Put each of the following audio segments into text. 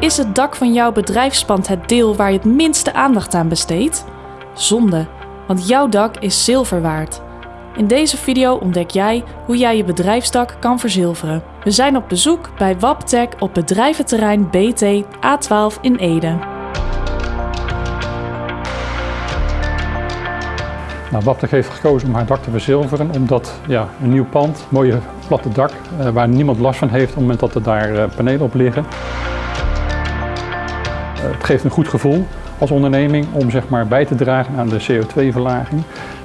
Is het dak van jouw bedrijfspand het deel waar je het minste aandacht aan besteedt? Zonde, want jouw dak is zilver waard. In deze video ontdek jij hoe jij je bedrijfsdak kan verzilveren. We zijn op bezoek bij Waptec op bedrijventerrein BT A12 in Ede. Nou, heeft gekozen om haar dak te verzilveren omdat ja, een nieuw pand, mooie platte dak, eh, waar niemand last van heeft op het moment dat er daar eh, panelen op liggen. Eh, het geeft een goed gevoel als onderneming om zeg maar, bij te dragen aan de CO2-verlaging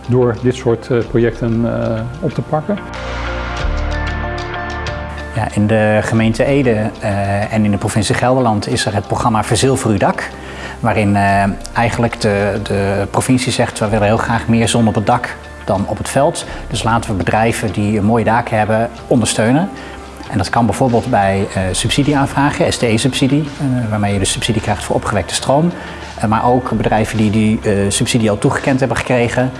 door dit soort eh, projecten eh, op te pakken. Ja, in de gemeente Ede uh, en in de provincie Gelderland is er het programma Verzilver uw dak. Waarin eigenlijk de, de provincie zegt we willen heel graag meer zon op het dak dan op het veld. Dus laten we bedrijven die een mooie daken hebben ondersteunen. En dat kan bijvoorbeeld bij uh, subsidieaanvragen, STE-subsidie, waarmee je dus subsidie krijgt voor opgewekte stroom. maar ook bedrijven die die subsidie al toegekend hebben gekregen,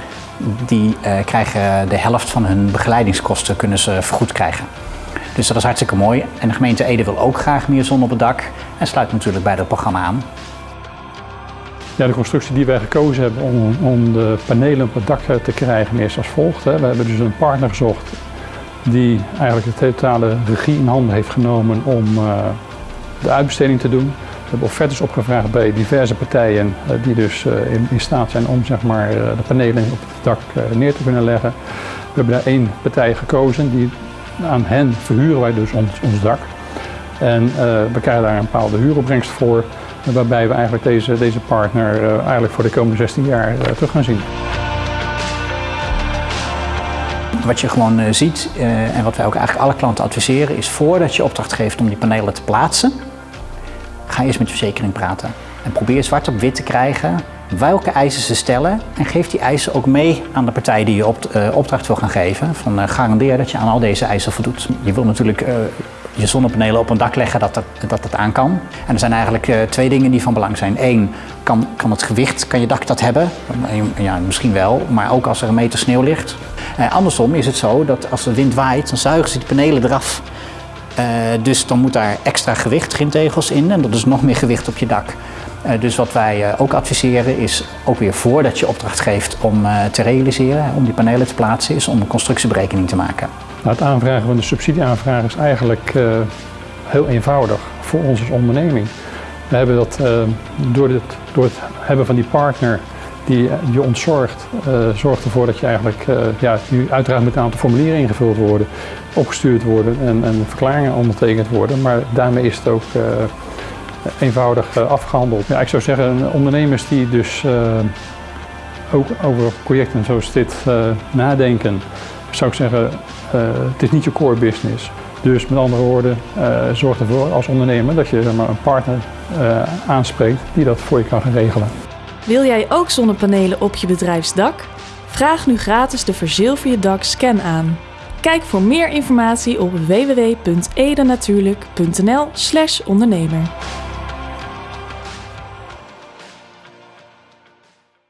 die krijgen de helft van hun begeleidingskosten kunnen ze vergoed krijgen. Dus dat is hartstikke mooi. En de gemeente Ede wil ook graag meer zon op het dak en sluit natuurlijk bij dat programma aan. Ja, de constructie die wij gekozen hebben om, om de panelen op het dak te krijgen is als volgt. Hè. We hebben dus een partner gezocht die eigenlijk de totale regie in handen heeft genomen om uh, de uitbesteding te doen. We hebben offertes opgevraagd bij diverse partijen uh, die dus uh, in, staat zijn om zeg maar, de panelen op het dak neer te kunnen leggen. We hebben daar één partij gekozen die aan hen verhuren wij dus ons, ons dak. En we krijgen daar een bepaalde huuropbrengst voor, waarbij we eigenlijk deze, deze partner eigenlijk voor de komende 16 jaar terug gaan zien. Wat je gewoon ziet en wat wij ook eigenlijk alle klanten adviseren is voordat je opdracht geeft om die panelen te plaatsen, ga eerst met je verzekering praten. En probeer zwart op wit te krijgen welke eisen ze stellen en geef die eisen ook mee aan de partij die je uh, opdracht wil gaan geven. Van, garandeer dat je aan al deze eisen voldoet. Je wil natuurlijk je zonnepanelen op een dak leggen dat het, dat het aan kan. En er zijn eigenlijk twee dingen die van belang zijn. Eén, kan, kan het gewicht, kan je dak dat hebben? Ja, misschien wel, maar ook als er een meter sneeuw ligt. andersom is het zo dat als de wind waait, dan zuigen ze die panelen eraf. dus dan moet daar extra gewicht, grintegels in en dat is nog meer gewicht op je dak. Uh, dus wat wij uh, ook adviseren is, ook weer voordat je opdracht geeft om uh, te realiseren, om die panelen te plaatsen, is om een constructieberekening te maken. Nou, het aanvragen van de subsidieaanvraag is eigenlijk heel eenvoudig voor ons als onderneming. We hebben dat door, dit, door het hebben van die partner die je ontzorgt, zorgt ervoor dat je eigenlijk, ja, die uiteraard met een aantal formulieren ingevuld worden, opgestuurd worden en, en verklaringen ondertekend worden, maar daarmee is het ook eenvoudig afgehandeld. Ja, ik zou zeggen, ondernemers die dus uh, ook over projecten zoals dit uh, nadenken, zou ik zeggen, het is niet je core business. Dus met andere woorden, zorg ervoor als ondernemer dat je maar, een partner aanspreekt die dat voor je kan gaan regelen. Wil jij ook zonnepanelen op je bedrijfsdak? Vraag nu gratis de Verzilver je dak scan aan. Kijk voor meer informatie op www.edenatuurlijk.nl/ondernemer.